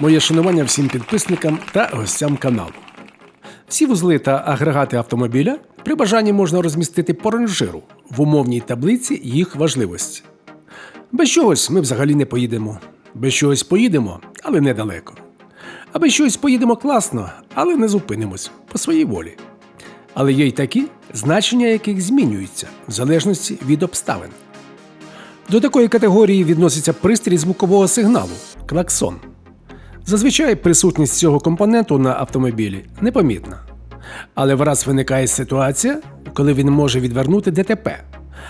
Моє шанування всім підписникам та гостям каналу. Всі вузли та агрегати автомобіля при бажанні можна розмістити по ранжиру в умовній таблиці їх важливості. Без чогось ми взагалі не поїдемо. Без чогось поїдемо, але недалеко. А без чогось поїдемо класно, але не зупинимось по своїй волі. Але є й такі, значення яких змінюються в залежності від обставин. До такої категорії відноситься пристрій звукового сигналу клаксон. Зазвичай присутність цього компоненту на автомобілі непомітна. Але враз виникає ситуація, коли він може відвернути ДТП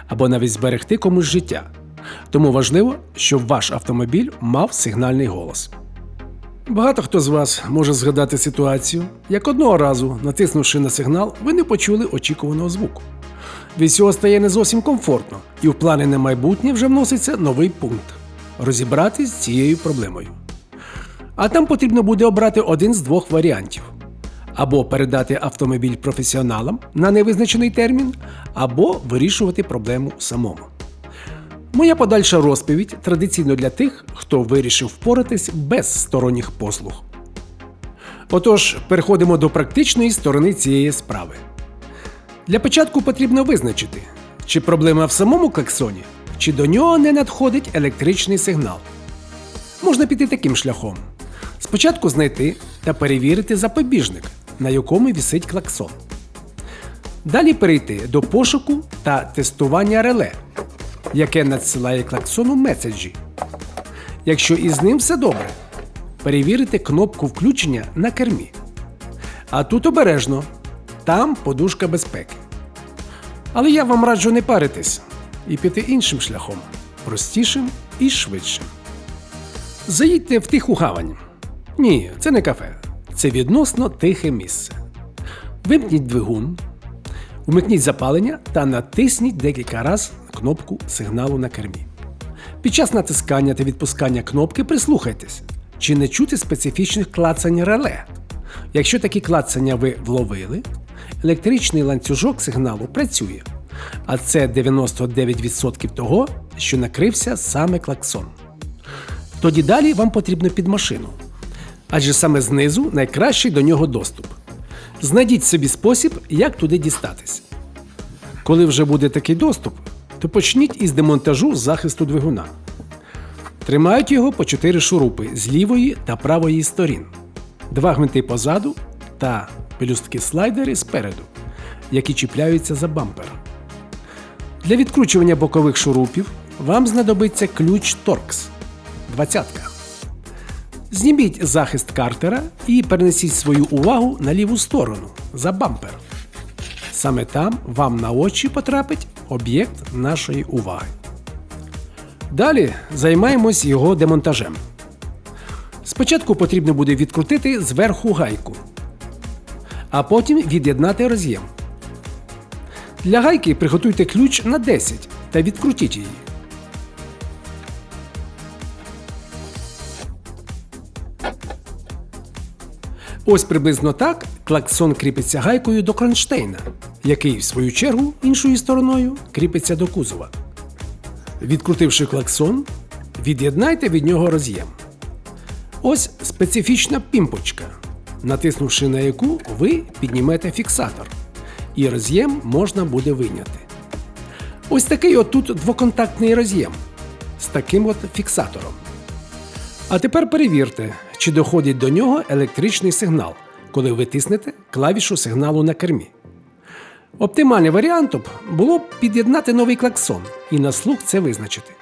або навіть зберегти комусь життя. Тому важливо, щоб ваш автомобіль мав сигнальний голос. Багато хто з вас може згадати ситуацію, як одного разу, натиснувши на сигнал, ви не почули очікуваного звуку. Від цього стає не зовсім комфортно, і в плани на майбутнє вже вноситься новий пункт розібратись з цією проблемою. А там потрібно буде обрати один з двох варіантів: або передати автомобіль професіоналам на невизначений термін, або вирішувати проблему самому. Моя подальша розповідь традиційно для тих, хто вирішив впоратись без сторонніх послуг. Отож, переходимо до практичної сторони цієї справи. Для початку потрібно визначити, чи проблема в самому клаксоні, чи до нього не надходить електричний сигнал. Можна піти таким шляхом: спочатку знайти та перевірити запобіжник, на якому вісить клаксон. Далі перейти до пошуку та тестування реле, яке надсилає клаксону меседжі. Якщо із ним все добре, перевірити кнопку включення на кермі. А тут обережно, там подушка безпеки. Але я вам раджу не паритись і піти іншим шляхом, простішим і швидшим. Заїдьте в тиху гавань. Ні, це не кафе. Це відносно тихе місце. Вимкніть двигун, умикніть запалення та натисніть декілька разів кнопку сигналу на кермі. Під час натискання та відпускання кнопки прислухайтесь, чи не чути специфічних клацань реле. Якщо такі клацання ви вловили, електричний ланцюжок сигналу працює, а це 99% того, що накрився саме клаксон. Тоді далі вам потрібно під машину. Адже саме знизу найкращий до нього доступ. Знайдіть собі спосіб, як туди дістатись. Коли вже буде такий доступ, то почніть із демонтажу захисту двигуна. Тримають його по 4 шурупи з лівої та правої сторін, два гвинти позаду та пелюстки слайдери спереду, які чіпляються за бампер. Для відкручування бокових шурупів вам знадобиться ключ Торкс 20. Зніміть захист картера і перенесіть свою увагу на ліву сторону за бампер. Саме там вам на очі потрапить об'єкт нашої уваги. Далі займаємось його демонтажем. Спочатку потрібно буде відкрутити зверху гайку, а потім від'єднати роз'єм. Для гайки приготуйте ключ на 10 та відкрутіть її. Ось приблизно так клаксон кріпиться гайкою до кронштейна, який, в свою чергу, іншою стороною кріпиться до кузова. Відкрутивши клаксон, від'єднайте від нього роз'єм. Ось специфічна пімпочка, натиснувши на яку ви піднімете фіксатор, і роз'єм можна буде вийняти. Ось такий отут двоконтактний роз'єм з таким от фіксатором. А тепер перевірте, чи доходить до нього електричний сигнал, коли ви тиснете клавішу сигналу на кермі. Оптимальний варіантом було б під'єднати новий клаксон і на слух це визначити.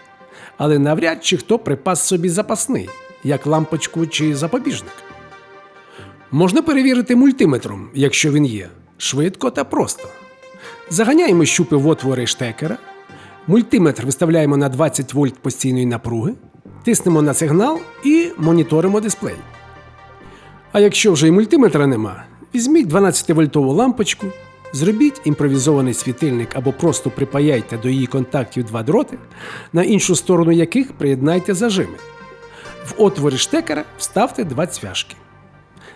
Але навряд чи хто припас собі запасний, як лампочку чи запобіжник. Можна перевірити мультиметром, якщо він є, швидко та просто. Заганяємо щупи в отвори штекера, мультиметр виставляємо на 20 вольт постійної напруги, тиснемо на сигнал і моніторимо дисплей. А якщо вже і мультиметра нема, візьміть 12-вольтову лампочку, зробіть імпровізований світильник або просто припаяйте до її контактів два дроти, на іншу сторону яких приєднайте зажими. В отворі штекера вставте два цвяшки.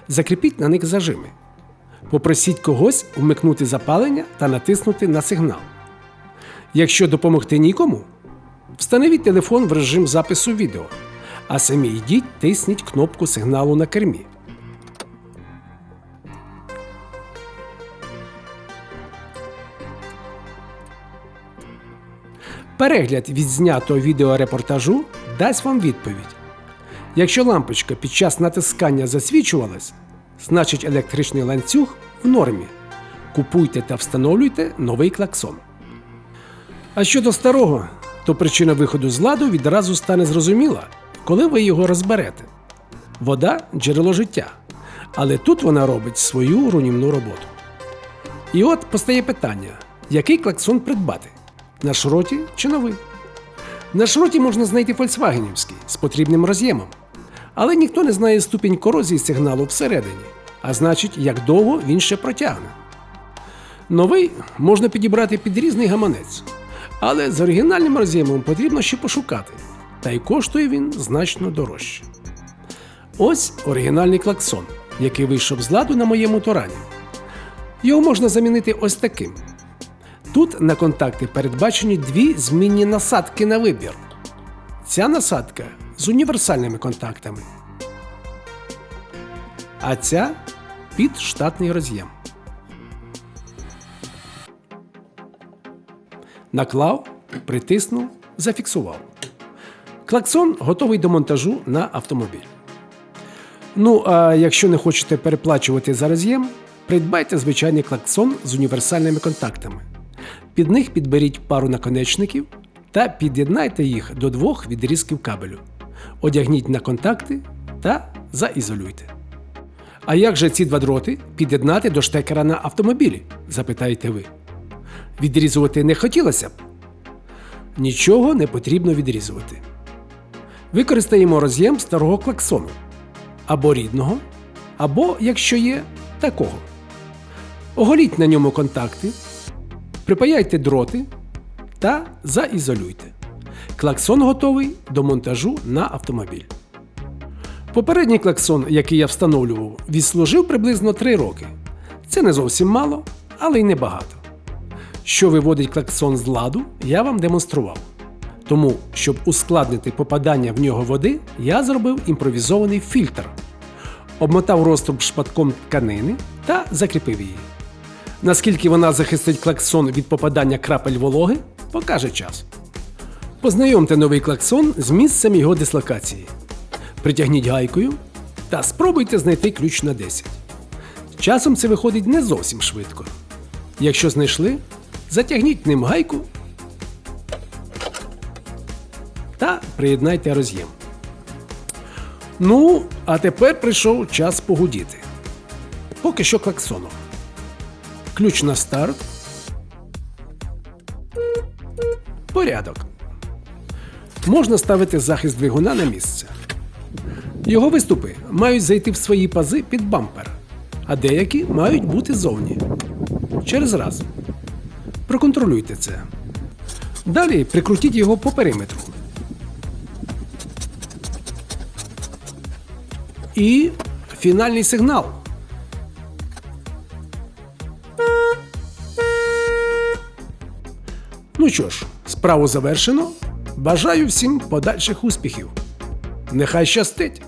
Закріпіть на них зажими. Попросіть когось вмикнути запалення та натиснути на сигнал. Якщо допомогти нікому, встановіть телефон в режим запису відео А самі йдіть, тисніть кнопку сигналу на кермі. Перегляд відзнятого відеорепортажу дасть вам відповідь. Якщо лампочка під час натискання засвічувалась, значить електричний ланцюг в нормі. Купуйте та встановлюйте новий клаксон. А щодо старого, то причина виходу з ладу відразу стане зрозуміла, коли ви його розберете. Вода джерело життя, але тут вона робить свою руйнівну роботу. І от постає питання: який клаксон придбати? На шроті чи новий? На шроті можна знайти фольксвагенівський з потрібним роз'ємом. Але ніхто не знає ступінь корозії сигналу всередині, а значить, як довго він ще протягне. Новий можна підібрати під різний гаманець, але з оригінальним роз'ємом потрібно ще пошукати, та й коштує він значно дорожче. Ось оригінальний клаксон, який вийшов з ладу на моєму торані. Його можна замінити ось таким. Тут на контакти передбачені дві змінні насадки на вибір. Ця насадка з універсальними контактами. А ця під штатний роз'єм. Наклав, притиснув, зафіксував. Клаксон готовий до монтажу на автомобіль. Ну, а якщо не хочете переплачувати за роз'єм, придбайте звичайний клаксон з універсальними контактами. Під них підберіть пару наконечників та під'єднайте їх до двох відрізків кабелю. Одягніть на контакти та заізолюйте. А як же ці два дроти під'єднати до штекера на автомобілі? запитаєте ви. Відрізувати не хотілося б? Нічого не потрібно відрізувати. Використаємо роз'єм старого клаксону або рідного, або, якщо є, такого. Оголіть на ньому контакти, припаяйте дроти та заізолюйте. Клаксон готовий до монтажу на автомобіль. Попередній клаксон, який я встановлював, відслужив приблизно 3 роки. Це не зовсім мало, але й небагато. Що виводить клаксон з ладу, я вам демонстрував. Тому, щоб ускладнити попадання в нього води, я зробив імпровізований фільтр, обмотав розтоп шпатком тканини та закріпив її. Наскільки вона захистить клаксон від попадання крапель вологи, покаже час. Познайомте новий клаксон з місцем його дислокації. Притягніть гайкою та спробуйте знайти ключ на 10. Часом це виходить не зовсім швидко. Якщо знайшли, затягніть ним гайку та приєднайте роз'єм. Ну, а тепер прийшов час погудіти. Поки що клаксоном. Ключ на старт. Порядок. Можна ставити захист двигуна на місце. Його виступи мають зайти в свої пази під бампер, а деякі мають бути зовні. Через раз. Проконтролюйте це. Далі прикрутіть його по периметру. І фінальний сигнал. Ну що ж, справу завершено. Бажаю всім подальших успіхів. Нехай щастить!